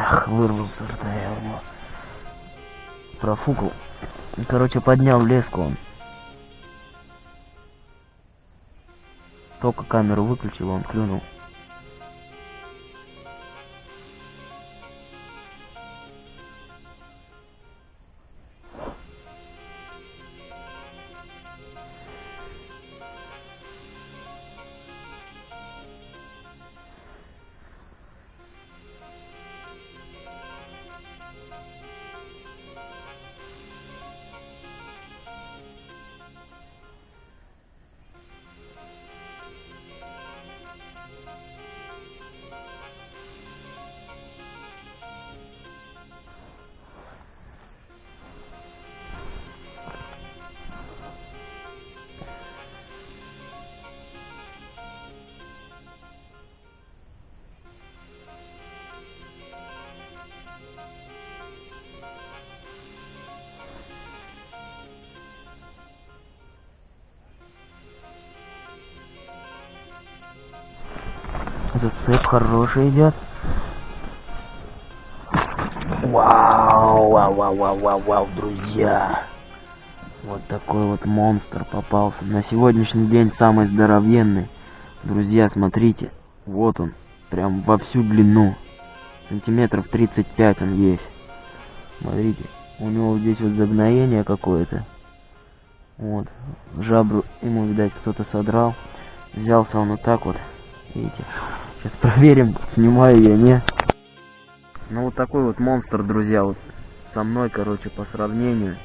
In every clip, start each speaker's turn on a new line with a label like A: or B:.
A: Ах, вырвался рта я у. Профукал. Короче, поднял леску он. Только камеру выключил, он клюнул. Зацеп хороший идет. Вау, вау, вау, вау, вау, вау, друзья. Вот такой вот монстр попался. На сегодняшний день самый здоровенный. Друзья, смотрите. Вот он. Прям во всю длину. Сантиметров 35 он есть. Смотрите. У него здесь вот загноение какое-то. Вот. Жабру ему, видать, кто-то содрал. Взялся он вот так вот. Видите? Сейчас проверим, снимаю я, не. Ну вот такой вот монстр, друзья, вот со мной, короче, по сравнению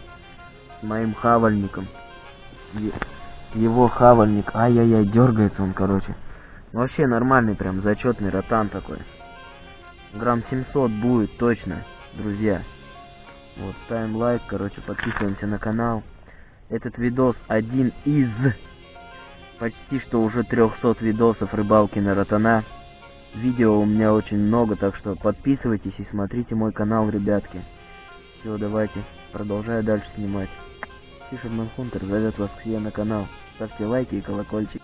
A: с моим хавальником. Его хавальник, ай-яй-яй, дергается он, короче. Вообще нормальный, прям зачетный ротан такой. Грамм 700 будет точно, друзья. Вот, ставим лайк, короче, подписываемся на канал. Этот видос один из почти что уже 300 видосов рыбалки на ротана. Видео у меня очень много, так что подписывайтесь и смотрите мой канал, ребятки. Все, давайте, продолжаю дальше снимать. Фишерман Хунтер зовет вас к себе на канал. Ставьте лайки и колокольчик.